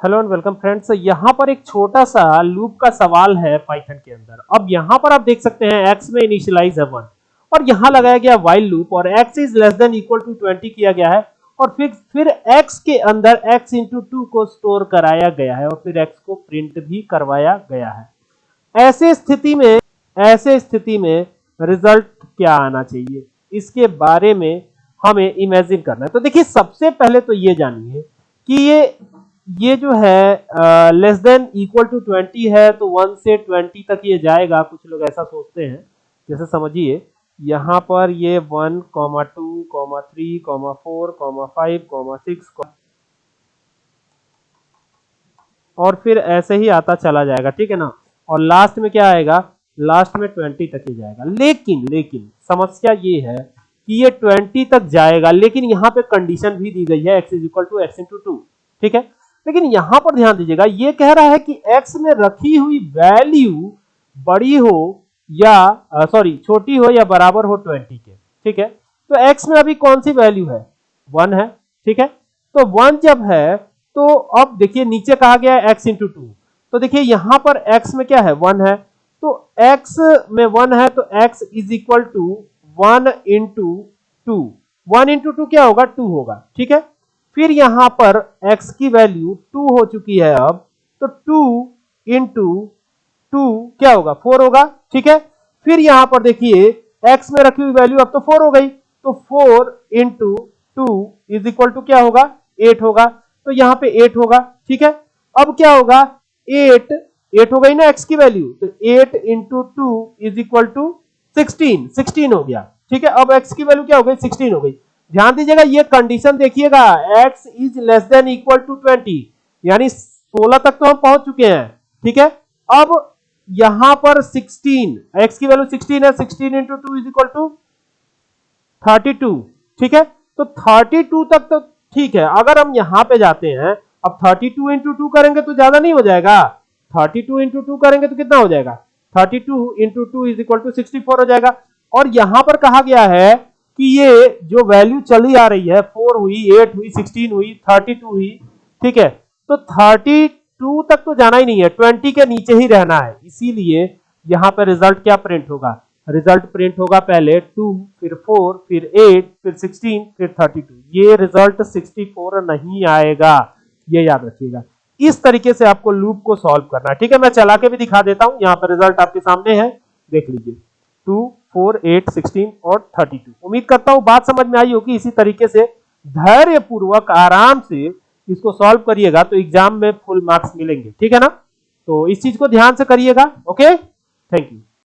Hello and welcome friends यहाँ पर एक छोटा सा लूप का सवाल है पाइथन के अंदर। अब यहाँ पर आप देख सकते हैं x में इनिशियलाइज है वन और यहाँ लगाया गया वाइल लूप और x is less than equal to 20 किया गया है। और फिर फिर x के अंदर x इंटू टू को स्टोर कराया गया है और फिर x को प्रिंट भी करवाया गया है। ऐसे स्थिति में, ऐसे स्थिति में रिज़ल्ट क्या आना चाहिए? इसके बारे में हमें इमेजिन करना है। तो देखिए, सबसे पहले तो ये जानिए कि ये ये जो है less than equal to twenty है तो वन से ट्वेंटी तक ये जाएगा। कुछ लोग ऐसा सोचते हैं। जैसे समझिए, यहाँ पर ये one comma two comma three comma four comma five comma six और फिर ऐसे ही आता चला जाएगा, ठीक है ना? और लास्ट में क्या आएगा? लास्ट में ट्वेंटी तक ही जाएगा। लेकिन लेकिन, समस्या ये है कि ये ट्वेंटी तक जाएगा, लेकिन यहाँ पे कंडीशन भी दी गई है x is equal to x into two ठीक है? लेकिन यहाँ पर ध्यान दीजिएगा, ये कह रहा है कि x में रखी हुई वैल्यू बड़ी हो या सॉरी छोटी हो या बराबर हो 20 के, ठीक है? तो x में अभी कौन सी वैल्यू है? 1 है, ठीक है? तो 1 जब है तो अब देखिए, नीचे कहा गया है x इंटू टू तो देखिए, यहाँ पर x में क्या है? 1 है। तो x में 1 है तो x is equal to one into two one into two क्या होगा? टू होगा, ठीक है? फिर यहाँ पर x की वैल्यू टू हो चुकी है अब तो टू इंटू टू क्या होगा? फोर होगा, ठीक है? फिर यहाँ पर देखिए, x में रखी हुई वैल्यू अब तो फोर हो गई तो four into two is equal to क्या होगा? एट होगा तो यहाँ पे एट होगा, ठीक है? अब क्या होगा? एट एट हो गई ना x की वैल्यू तो eight into two is equal to sixteen sixteen हो गया, ठीक है? अब x की वैल्यू क्या हो गई? सिक्सटीन हो गई। ध्यान दीजिएगा, ये कंडीशन देखिएगा, x is less than equal to twenty यानी 16 तक तो हम पहुँच चुके हैं, ठीक है? अब यहाँ पर 16 x की वैल्यू 16 है 16 into two is equal to 32 ठीक है? तो 32 तक तो ठीक है, अगर हम यहाँ पे जाते हैं, अब 32 टू इंटू टू करेंगे तो ज़्यादा नहीं हो जाएगा। 32 टू इंटू टू करेंगे तो कितना हो जाएगा? 32 two into two is equal to sixty हो जाएगा। और यहाँ पर कहा गया है कि ये जो वैल्यू चली आ रही है फोर हुई एट हुई सिक्सटीन हुई थर्टी टू हुई, ठीक है? तो थर्टी टू तक तो जाना ही नहीं है ट्वेंटी के नीचे ही रहना है। इसीलिए यहाँ पर रिज़ल्ट क्या प्रिंट होगा? रिज़ल्ट प्रिंट होगा पहले टू फिर फोर फिर एट फिर सिक्सटीन फिर थर्टी टू ये रिज़ल्ट सिक्सटी फोर नहीं आएगा। ये याद रखिएगा। इस तरीके से आपको लूप को सॉल्व करना है। ठीक है, मैं चला के भी दिखा देता हूँ। यहाँ पर रिज़ल्ट आपके सामने है। देख लीजिए। टू फोर एट सिक्सटीन और थर्टी टू। उम्मीद करता हूँ बात समझ में आई होगी, इसी तरीके से धैर्य पूर्वक आराम से इसको सॉल्व करिएगा तो एग्ज़ाम में फुल मार्क्स मिलेंगे। ठीक है ना? तो इस चीज़ को ध्यान से करिएगा ओके थैंक यू